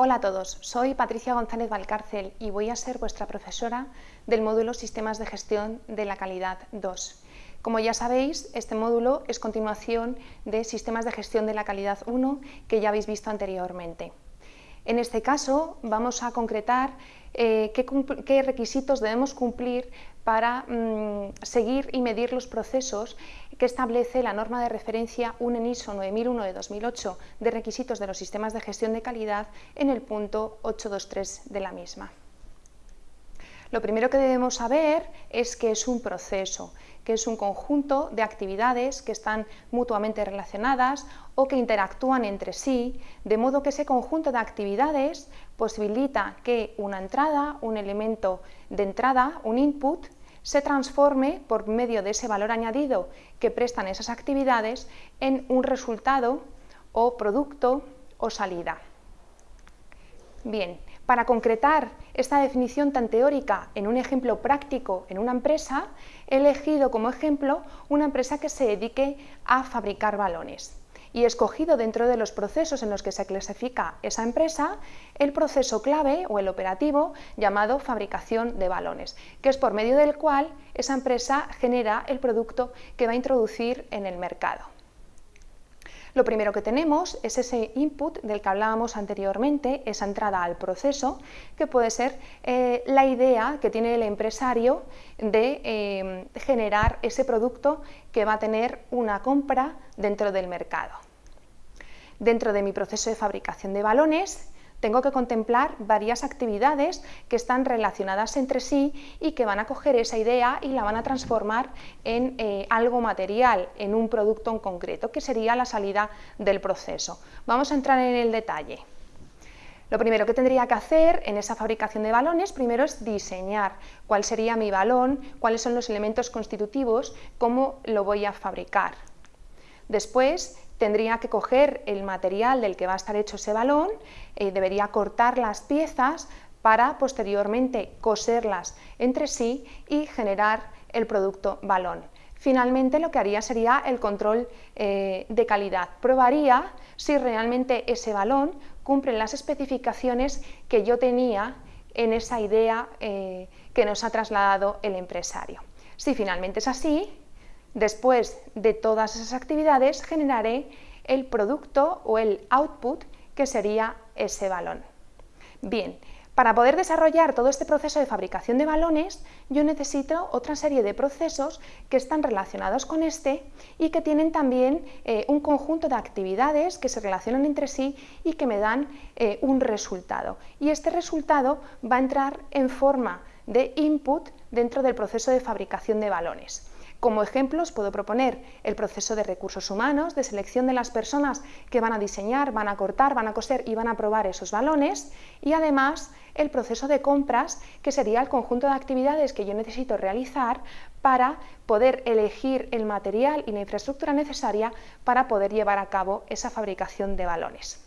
Hola a todos, soy Patricia González Valcárcel y voy a ser vuestra profesora del módulo Sistemas de Gestión de la Calidad 2. Como ya sabéis, este módulo es continuación de Sistemas de Gestión de la Calidad 1 que ya habéis visto anteriormente. En este caso vamos a concretar eh, qué, requisitos debemos cumplir para mm, seguir y medir los procesos que establece la norma de referencia UNENISO 9001 de 2008 de requisitos de los sistemas de gestión de calidad en el punto 823 de la misma. Lo primero que debemos saber es que es un proceso, que es un conjunto de actividades que están mutuamente relacionadas o que interactúan entre sí, de modo que ese conjunto de actividades posibilita que una entrada, un elemento de entrada, un input, se transforme por medio de ese valor añadido que prestan esas actividades en un resultado o producto o salida. Bien, para concretar esta definición tan teórica en un ejemplo práctico en una empresa, he elegido como ejemplo una empresa que se dedique a fabricar balones y escogido dentro de los procesos en los que se clasifica esa empresa el proceso clave o el operativo llamado fabricación de balones, que es por medio del cual esa empresa genera el producto que va a introducir en el mercado. Lo primero que tenemos es ese input del que hablábamos anteriormente, esa entrada al proceso, que puede ser eh, la idea que tiene el empresario de eh, generar ese producto que va a tener una compra dentro del mercado. Dentro de mi proceso de fabricación de balones, tengo que contemplar varias actividades que están relacionadas entre sí y que van a coger esa idea y la van a transformar en eh, algo material, en un producto en concreto, que sería la salida del proceso. Vamos a entrar en el detalle. Lo primero que tendría que hacer en esa fabricación de balones, primero es diseñar cuál sería mi balón, cuáles son los elementos constitutivos, cómo lo voy a fabricar. Después tendría que coger el material del que va a estar hecho ese balón, eh, debería cortar las piezas para posteriormente coserlas entre sí y generar el producto balón. Finalmente lo que haría sería el control eh, de calidad. Probaría si realmente ese balón cumple las especificaciones que yo tenía en esa idea eh, que nos ha trasladado el empresario. Si finalmente es así, Después de todas esas actividades generaré el producto o el output que sería ese balón. Bien, para poder desarrollar todo este proceso de fabricación de balones, yo necesito otra serie de procesos que están relacionados con este y que tienen también eh, un conjunto de actividades que se relacionan entre sí y que me dan eh, un resultado. Y este resultado va a entrar en forma de input dentro del proceso de fabricación de balones. Como ejemplos puedo proponer el proceso de recursos humanos, de selección de las personas que van a diseñar, van a cortar, van a coser y van a probar esos balones y además el proceso de compras, que sería el conjunto de actividades que yo necesito realizar para poder elegir el material y la infraestructura necesaria para poder llevar a cabo esa fabricación de balones.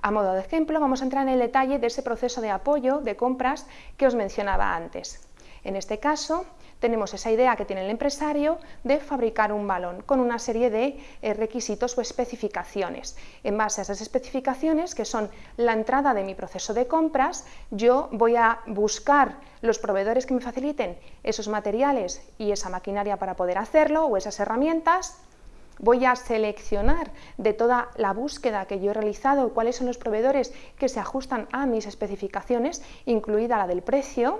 A modo de ejemplo, vamos a entrar en el detalle de ese proceso de apoyo de compras que os mencionaba antes. En este caso, tenemos esa idea que tiene el empresario de fabricar un balón con una serie de eh, requisitos o especificaciones. En base a esas especificaciones, que son la entrada de mi proceso de compras, yo voy a buscar los proveedores que me faciliten esos materiales y esa maquinaria para poder hacerlo o esas herramientas, voy a seleccionar de toda la búsqueda que yo he realizado cuáles son los proveedores que se ajustan a mis especificaciones, incluida la del precio,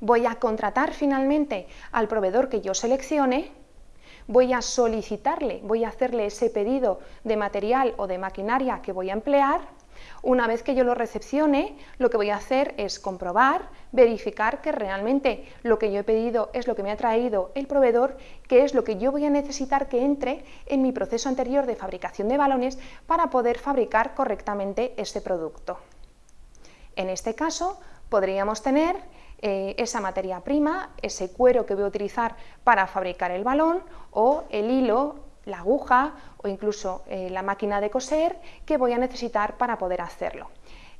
voy a contratar finalmente al proveedor que yo seleccione, voy a solicitarle, voy a hacerle ese pedido de material o de maquinaria que voy a emplear, una vez que yo lo recepcione, lo que voy a hacer es comprobar, verificar que realmente lo que yo he pedido es lo que me ha traído el proveedor, que es lo que yo voy a necesitar que entre en mi proceso anterior de fabricación de balones para poder fabricar correctamente este producto. En este caso, podríamos tener eh, esa materia prima, ese cuero que voy a utilizar para fabricar el balón o el hilo, la aguja o incluso eh, la máquina de coser que voy a necesitar para poder hacerlo.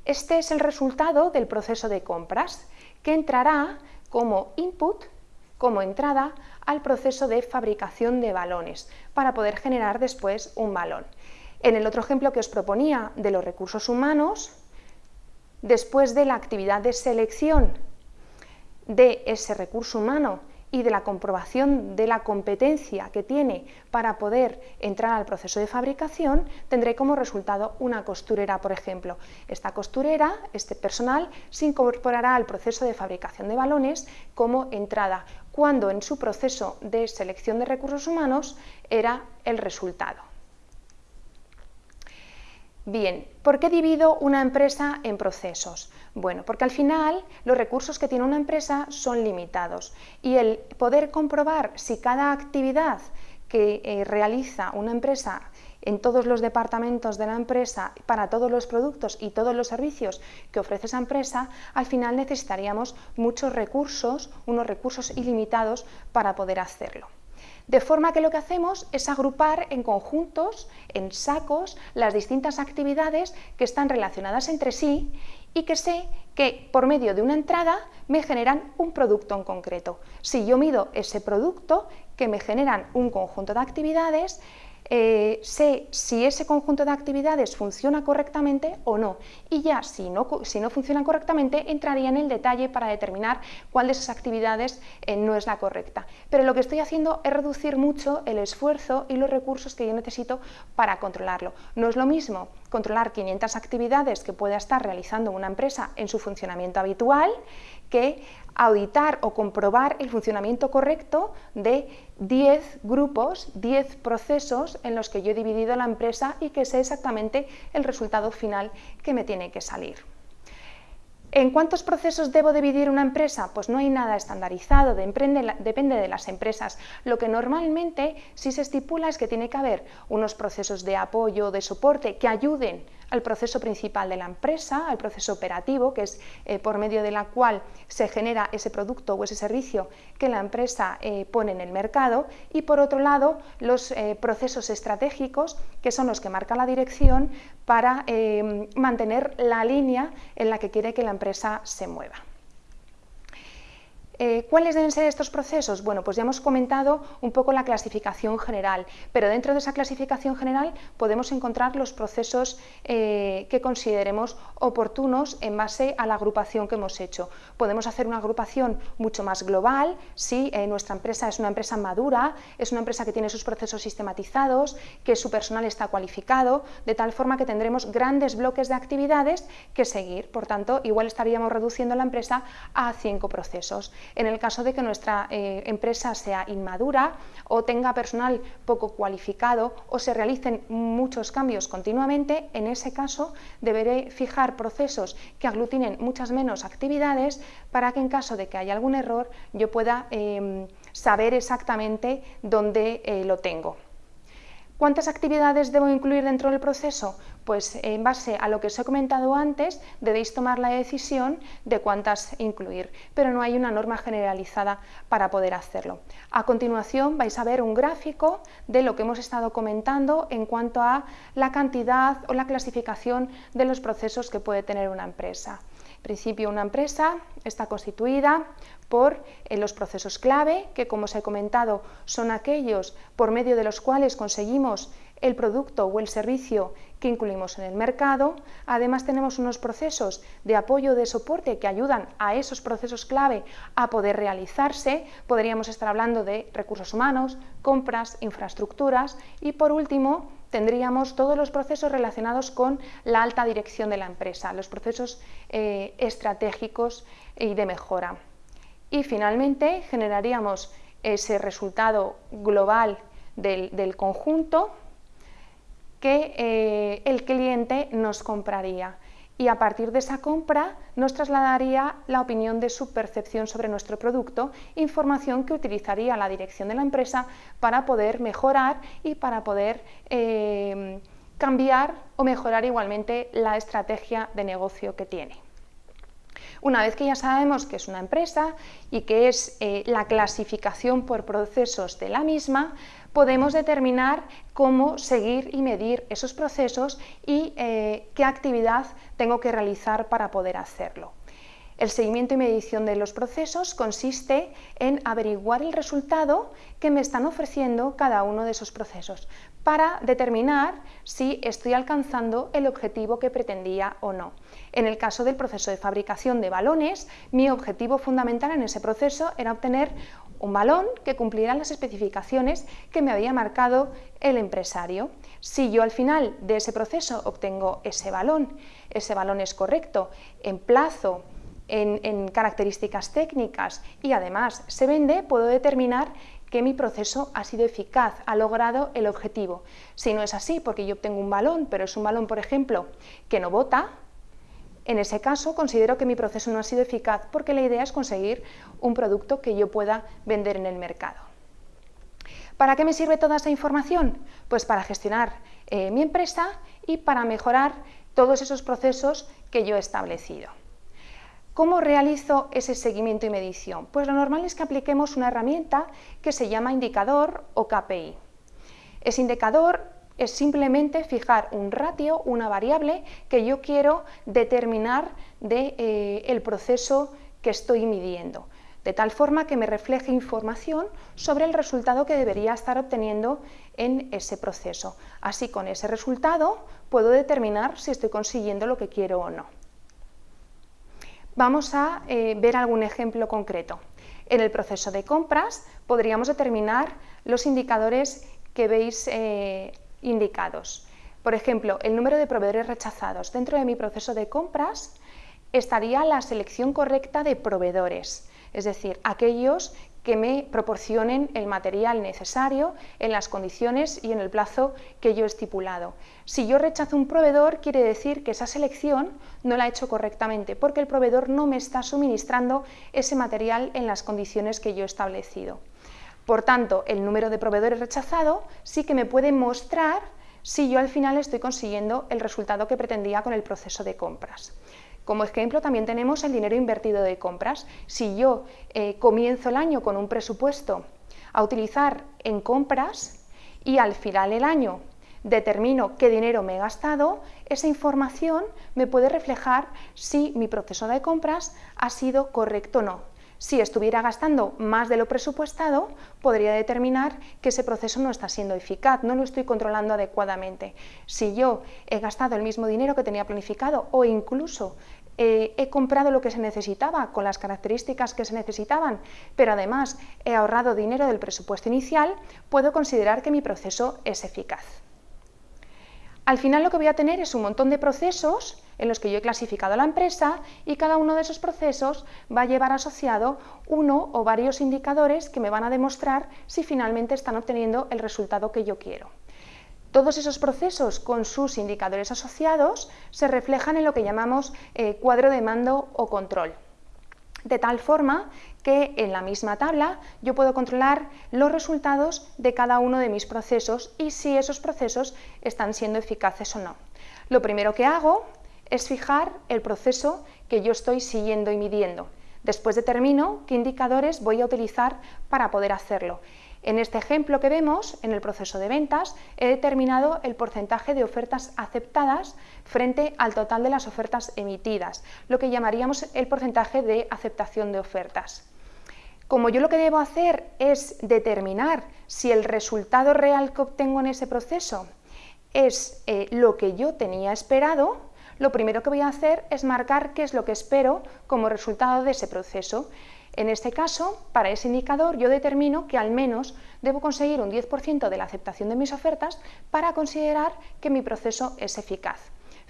Este es el resultado del proceso de compras que entrará como input, como entrada al proceso de fabricación de balones para poder generar después un balón. En el otro ejemplo que os proponía de los recursos humanos, después de la actividad de selección de ese recurso humano y de la comprobación de la competencia que tiene para poder entrar al proceso de fabricación, tendré como resultado una costurera, por ejemplo. Esta costurera, este personal, se incorporará al proceso de fabricación de balones como entrada, cuando en su proceso de selección de recursos humanos era el resultado. Bien, ¿por qué divido una empresa en procesos? Bueno, porque al final los recursos que tiene una empresa son limitados y el poder comprobar si cada actividad que eh, realiza una empresa en todos los departamentos de la empresa, para todos los productos y todos los servicios que ofrece esa empresa, al final necesitaríamos muchos recursos, unos recursos ilimitados para poder hacerlo. De forma que lo que hacemos es agrupar en conjuntos, en sacos, las distintas actividades que están relacionadas entre sí y que sé que por medio de una entrada me generan un producto en concreto. Si yo mido ese producto que me generan un conjunto de actividades, eh, sé si ese conjunto de actividades funciona correctamente o no. Y ya si no, si no funciona correctamente, entraría en el detalle para determinar cuál de esas actividades eh, no es la correcta. Pero lo que estoy haciendo es reducir mucho el esfuerzo y los recursos que yo necesito para controlarlo. No es lo mismo controlar 500 actividades que pueda estar realizando una empresa en su funcionamiento habitual que auditar o comprobar el funcionamiento correcto de 10 grupos, 10 procesos en los que yo he dividido la empresa y que sé exactamente el resultado final que me tiene que salir. ¿En cuántos procesos debo dividir una empresa? Pues no hay nada estandarizado, depende de las empresas. Lo que normalmente sí se estipula es que tiene que haber unos procesos de apoyo, de soporte, que ayuden al proceso principal de la empresa, al proceso operativo, que es eh, por medio de la cual se genera ese producto o ese servicio que la empresa eh, pone en el mercado, y por otro lado los eh, procesos estratégicos, que son los que marcan la dirección para mantener la línea en la que quiere que la empresa se mueva. Eh, ¿Cuáles deben ser estos procesos? Bueno, pues ya hemos comentado un poco la clasificación general, pero dentro de esa clasificación general podemos encontrar los procesos eh, que consideremos oportunos en base a la agrupación que hemos hecho. Podemos hacer una agrupación mucho más global, si eh, nuestra empresa es una empresa madura, es una empresa que tiene sus procesos sistematizados, que su personal está cualificado, de tal forma que tendremos grandes bloques de actividades que seguir. Por tanto, igual estaríamos reduciendo la empresa a cinco procesos. En el caso de que nuestra eh, empresa sea inmadura o tenga personal poco cualificado o se realicen muchos cambios continuamente, en ese caso deberé fijar procesos que aglutinen muchas menos actividades para que en caso de que haya algún error yo pueda em, saber exactamente dónde eh, lo tengo. ¿Cuántas actividades debo incluir dentro del proceso? Pues en base a lo que os he comentado antes, debéis tomar la decisión de cuántas incluir, pero no hay una norma generalizada para poder hacerlo. A continuación vais a ver un gráfico de lo que hemos estado comentando en cuanto a la cantidad o la clasificación de los procesos que puede tener una empresa. Principio, una empresa está constituida por eh, los procesos clave, que como os he comentado son aquellos por medio de los cuales conseguimos el producto o el servicio que incluimos en el mercado. Además tenemos unos procesos de apoyo, de soporte que ayudan a esos procesos clave a poder realizarse. Podríamos estar hablando de recursos humanos, compras, infraestructuras y por último tendríamos todos los procesos relacionados con la alta dirección de la empresa, los procesos eh, estratégicos y de mejora. Y finalmente generaríamos ese resultado global del, conjunto que eh, el cliente nos compraría y a partir de esa compra nos trasladaría la opinión de su percepción sobre nuestro producto, información que utilizaría la dirección de la empresa para poder mejorar y para poder eh, cambiar o mejorar igualmente la estrategia de negocio que tiene. Una vez que ya sabemos que es una empresa y que es eh, la clasificación por procesos de la misma, podemos determinar cómo seguir y medir esos procesos y eh, qué actividad tengo que realizar para poder hacerlo. El seguimiento y medición de los procesos consiste en averiguar el resultado que me están ofreciendo cada uno de esos procesos para determinar si estoy alcanzando el objetivo que pretendía o no. En el caso del proceso de fabricación de balones, mi objetivo fundamental en ese proceso era obtener un balón que cumpliera las especificaciones que me había marcado el empresario. Si yo al final de ese proceso obtengo ese balón, ese balón es correcto, en plazo, en, en características técnicas y además se vende, puedo determinar que mi proceso ha sido eficaz, ha logrado el objetivo. Si no es así, porque yo obtengo un balón, pero es un balón, por ejemplo, que no bota, en ese caso considero que mi proceso no ha sido eficaz porque la idea es conseguir un producto que yo pueda vender en el mercado. ¿Para qué me sirve toda esa información? Pues para gestionar eh, mi empresa y para mejorar todos esos procesos que yo he establecido. ¿Cómo realizo ese seguimiento y medición? Pues lo normal es que apliquemos una herramienta que se llama indicador o KPI. Ese indicador es simplemente fijar un ratio, una variable que yo quiero determinar del de, eh, el proceso que estoy midiendo, de tal forma que me refleje información sobre el resultado que debería estar obteniendo en ese proceso. Así con ese resultado puedo determinar si estoy consiguiendo lo que quiero o no. Vamos a eh, ver algún ejemplo concreto. En el proceso de compras podríamos determinar los indicadores que veis eh, indicados. Por ejemplo, el número de proveedores rechazados. Dentro de mi proceso de compras estaría la selección correcta de proveedores, es decir, aquellos que me proporcionen el material necesario en las condiciones y en el plazo que yo he estipulado. Si yo rechazo un proveedor, quiere decir que esa selección no la he hecho correctamente, porque el proveedor no me está suministrando ese material en las condiciones que yo he establecido. Por tanto, el número de proveedores rechazado sí que me puede mostrar si yo al final estoy consiguiendo el resultado que pretendía con el proceso de compras. Como ejemplo también tenemos el dinero invertido de compras. Si yo eh, comienzo el año con un presupuesto a utilizar en compras y al final del año determino qué dinero me he gastado, esa información me puede reflejar si mi proceso de compras ha sido correcto o no. Si estuviera gastando más de lo presupuestado, podría determinar que ese proceso no está siendo eficaz, no lo estoy controlando adecuadamente. Si yo he gastado el mismo dinero que tenía planificado o incluso eh, he comprado lo que se necesitaba con las características que se necesitaban, pero además he ahorrado dinero del presupuesto inicial, puedo considerar que mi proceso es eficaz. Al final lo que voy a tener es un montón de procesos en los que yo he clasificado la empresa y cada uno de esos procesos va a llevar asociado uno o varios indicadores que me van a demostrar si finalmente están obteniendo el resultado que yo quiero. Todos esos procesos con sus indicadores asociados se reflejan en lo que llamamos eh, cuadro de mando o control de tal forma que en la misma tabla yo puedo controlar los resultados de cada uno de mis procesos y si esos procesos están siendo eficaces o no. Lo primero que hago es fijar el proceso que yo estoy siguiendo y midiendo. Después determino qué indicadores voy a utilizar para poder hacerlo. En este ejemplo que vemos, en el proceso de ventas, he determinado el porcentaje de ofertas aceptadas frente al total de las ofertas emitidas, lo que llamaríamos el porcentaje de aceptación de ofertas. Como yo lo que debo hacer es determinar si el resultado real que obtengo en ese proceso es eh, lo que yo tenía esperado, lo primero que voy a hacer es marcar qué es lo que espero como resultado de ese proceso. En este caso, para ese indicador, yo determino que al menos debo conseguir un 10% de la aceptación de mis ofertas para considerar que mi proceso es eficaz.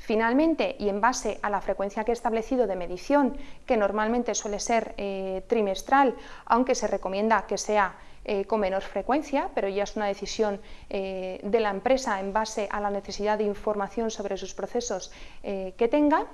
Finalmente, y en base a la frecuencia que he establecido de medición, que normalmente suele ser eh, trimestral, aunque se recomienda que sea eh, con menor frecuencia, pero ya es una decisión eh, de la empresa en base a la necesidad de información sobre sus procesos que tenga,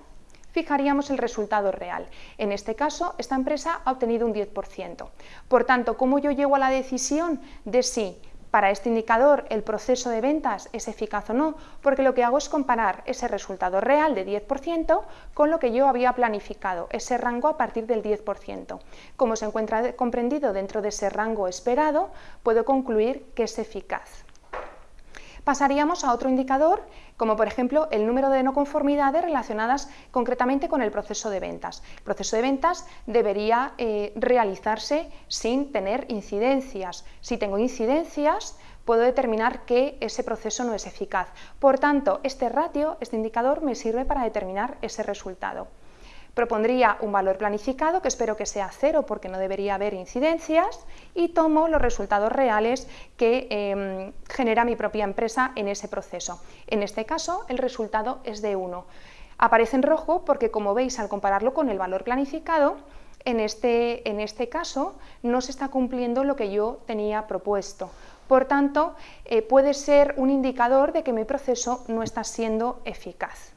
fijaríamos el resultado real. En este caso, esta empresa ha obtenido un 10%. Por tanto, ¿cómo yo llego a la decisión de si para este indicador el proceso de ventas es eficaz o no, porque lo que hago es comparar ese resultado real de 10% con lo que yo había planificado, ese rango a partir del 10%. Como se encuentra comprendido dentro de ese rango esperado, puedo concluir que es eficaz. Pasaríamos a otro indicador, como por ejemplo el número de no conformidades relacionadas concretamente con el proceso de ventas. El proceso de ventas debería eh, realizarse sin tener incidencias. Si tengo incidencias, puedo determinar que ese proceso no es eficaz. Por tanto, este ratio, este indicador, me sirve para determinar ese resultado. Propondría un valor planificado, que espero que sea cero porque no debería haber incidencias, y tomo los resultados reales que em, genera mi propia empresa en ese proceso. En este caso, el resultado es de 1. Aparece en rojo porque, como veis, al compararlo con el valor planificado, en este, en este caso no se está cumpliendo lo que yo tenía propuesto. Por tanto, eh, puede ser un indicador de que mi proceso no está siendo eficaz.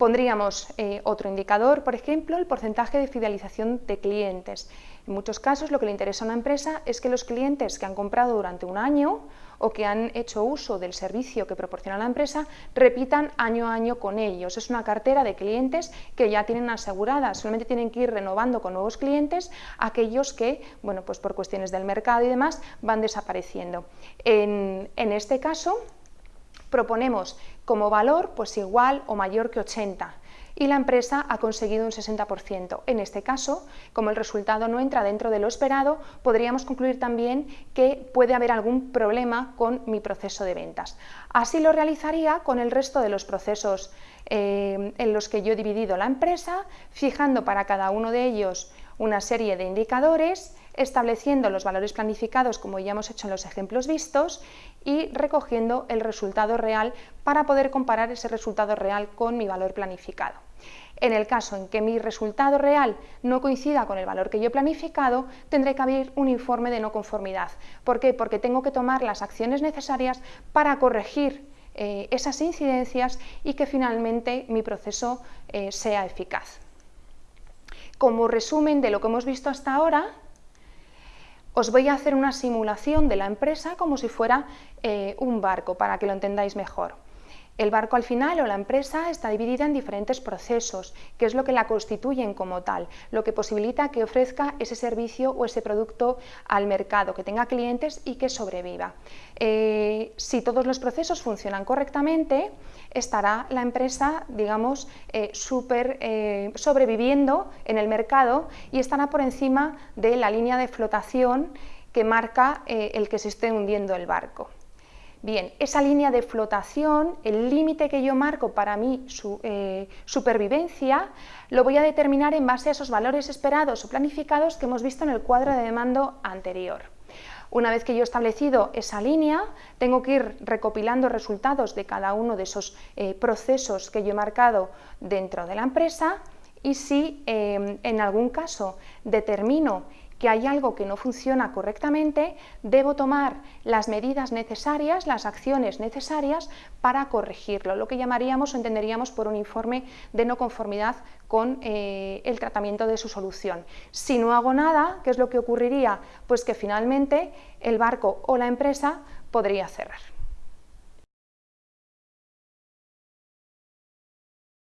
Pondríamos eh, otro indicador, por ejemplo, el porcentaje de fidelización de clientes. En muchos casos lo que le interesa a una empresa es que los clientes que han comprado durante un año o que han hecho uso del servicio que proporciona la empresa repitan año a año con ellos. Es una cartera de clientes que ya tienen asegurada, solamente tienen que ir renovando con nuevos clientes aquellos que, bueno, pues por cuestiones del mercado y demás, van desapareciendo. En, en este caso, proponemos como valor pues igual o mayor que 80 y la empresa ha conseguido un 60%. En este caso, como el resultado no entra dentro de lo esperado, podríamos concluir también que puede haber algún problema con mi proceso de ventas. Así lo realizaría con el resto de los procesos eh, en los que yo he dividido la empresa, fijando para cada uno de ellos una serie de indicadores, estableciendo los valores planificados como ya hemos hecho en los ejemplos vistos y recogiendo el resultado real para poder comparar ese resultado real con mi valor planificado. En el caso en que mi resultado real no coincida con el valor que yo he planificado, tendré que abrir un informe de no conformidad. ¿Por qué? Porque tengo que tomar las acciones necesarias para corregir eh, esas incidencias y que finalmente mi proceso eh, sea eficaz. Como resumen de lo que hemos visto hasta ahora, os voy a hacer una simulación de la empresa como si fuera eh, un barco, para que lo entendáis mejor. El barco al final o la empresa está dividida en diferentes procesos, que es lo que la constituyen como tal, lo que posibilita que ofrezca ese servicio o ese producto al mercado, que tenga clientes y que sobreviva. Eh, si todos los procesos funcionan correctamente, estará la empresa, digamos, eh, super, eh, sobreviviendo en el mercado y estará por encima de la línea de flotación que marca el que se esté hundiendo el barco. Bien, esa línea de flotación, el límite que yo marco para mi eh, supervivencia, lo voy a determinar en base a esos valores esperados o planificados que hemos visto en el cuadro de mando anterior. Una vez que yo he establecido esa línea, tengo que ir recopilando resultados de cada uno de esos eh, procesos que yo he marcado dentro de la empresa y si eh, en algún caso determino que hay algo que no funciona correctamente, debo tomar las medidas necesarias, las acciones necesarias para corregirlo, lo que llamaríamos o entenderíamos por un informe de no conformidad con eh, el tratamiento de su solución. Si no hago nada, ¿qué es lo que ocurriría? Pues que finalmente el barco o la empresa podría cerrar.